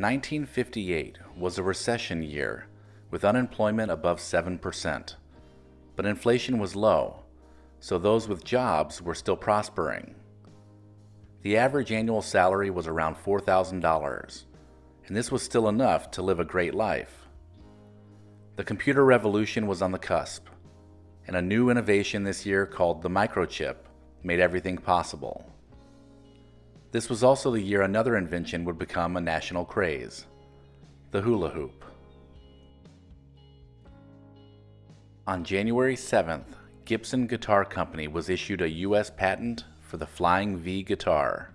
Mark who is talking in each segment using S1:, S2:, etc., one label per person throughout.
S1: 1958 was a recession year with unemployment above 7%. But inflation was low, so those with jobs were still prospering. The average annual salary was around $4,000, and this was still enough to live a great life. The computer revolution was on the cusp, and a new innovation this year called the microchip made everything possible. This was also the year another invention would become a national craze the hula hoop. On January 7th, Gibson Guitar Company was issued a U.S. patent for the Flying V guitar.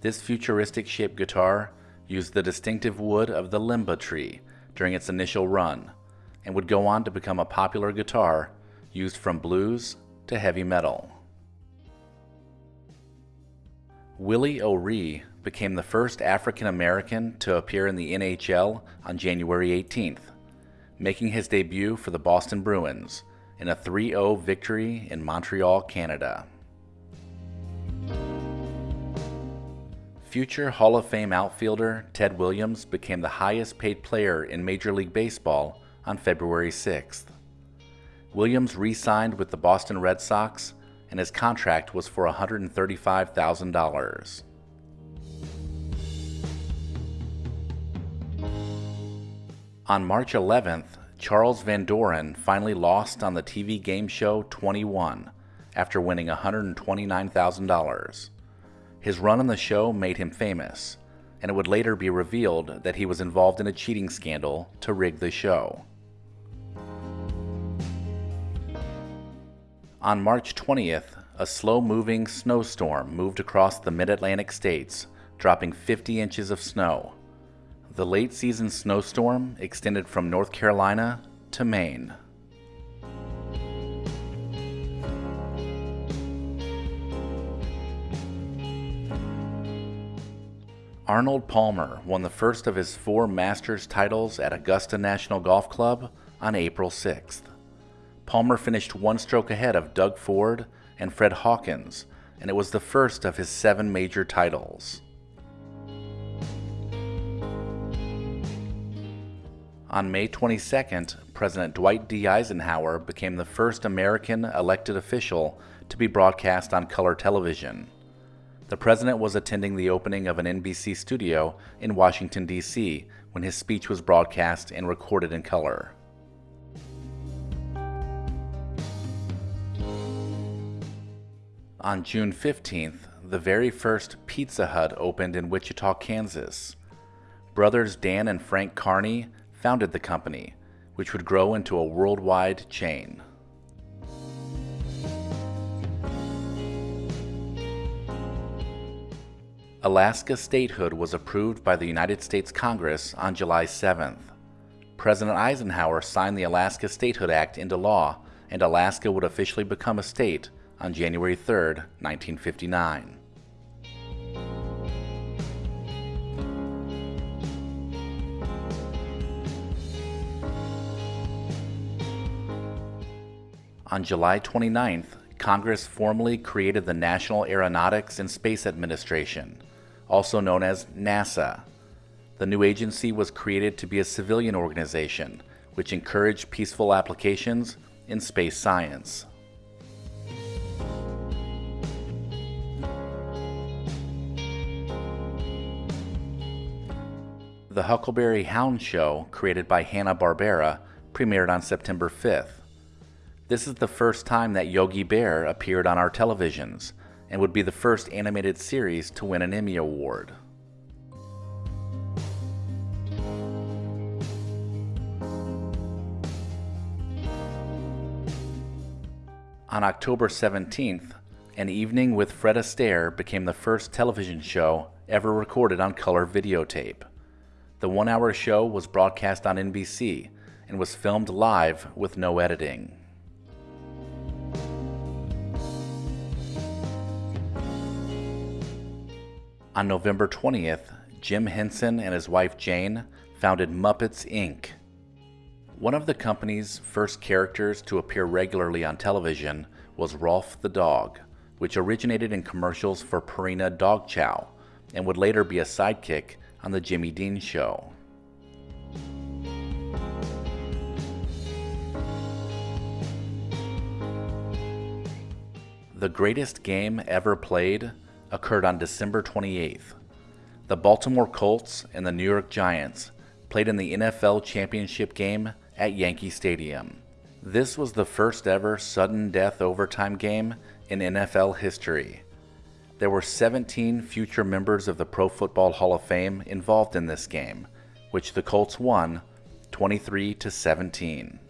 S1: This futuristic shaped guitar used the distinctive wood of the limba tree during its initial run and would go on to become a popular guitar used from blues to heavy metal. Willie O'Ree became the first African American to appear in the NHL on January 18th, making his debut for the Boston Bruins in a 3 0 victory in Montreal, Canada. Future Hall of Fame outfielder Ted Williams became the highest paid player in Major League Baseball on February 6th. Williams re signed with the Boston Red Sox and his contract was for $135,000. On March 11th, Charles Van Doren finally lost on the TV game show 21 after winning $129,000. His run on the show made him famous, and it would later be revealed that he was involved in a cheating scandal to rig the show. On March 20th, a slow moving snowstorm moved across the mid Atlantic states, dropping 50 inches of snow. The late season snowstorm extended from North Carolina to Maine. Arnold Palmer won the first of his four Masters titles at Augusta National Golf Club on April 6th. Palmer finished one stroke ahead of Doug Ford and Fred Hawkins, and it was the first of his seven major titles. On May 22nd, President Dwight D. Eisenhower became the first American elected official to be broadcast on color television. The president was attending the opening of an NBC studio in Washington, D.C., when his speech was broadcast and recorded in color. On June 15th, the very first Pizza Hut opened in Wichita, Kansas. Brothers Dan and Frank Carney founded the company, which would grow into a worldwide chain. Alaska statehood was approved by the United States Congress on July 7th. President Eisenhower signed the Alaska Statehood Act into law, and Alaska would officially become a state on January 3, 1959. On July 29th, Congress formally created the National Aeronautics and Space Administration, also known as NASA. The new agency was created to be a civilian organization which encouraged peaceful applications in space science. The Huckleberry Hound Show, created by Hanna-Barbera, premiered on September 5th. This is the first time that Yogi Bear appeared on our televisions, and would be the first animated series to win an Emmy Award. On October 17th, An Evening with Fred Astaire became the first television show ever recorded on color videotape. The one hour show was broadcast on NBC and was filmed live with no editing. On November 20th, Jim Henson and his wife Jane founded Muppets Inc. One of the company's first characters to appear regularly on television was Rowlf the dog, which originated in commercials for Purina Dog Chow and would later be a sidekick on The Jimmy Dean Show. The greatest game ever played occurred on December 28th. The Baltimore Colts and the New York Giants played in the NFL championship game at Yankee Stadium. This was the first ever sudden death overtime game in NFL history. There were 17 future members of the Pro Football Hall of Fame involved in this game, which the Colts won 23 to 17.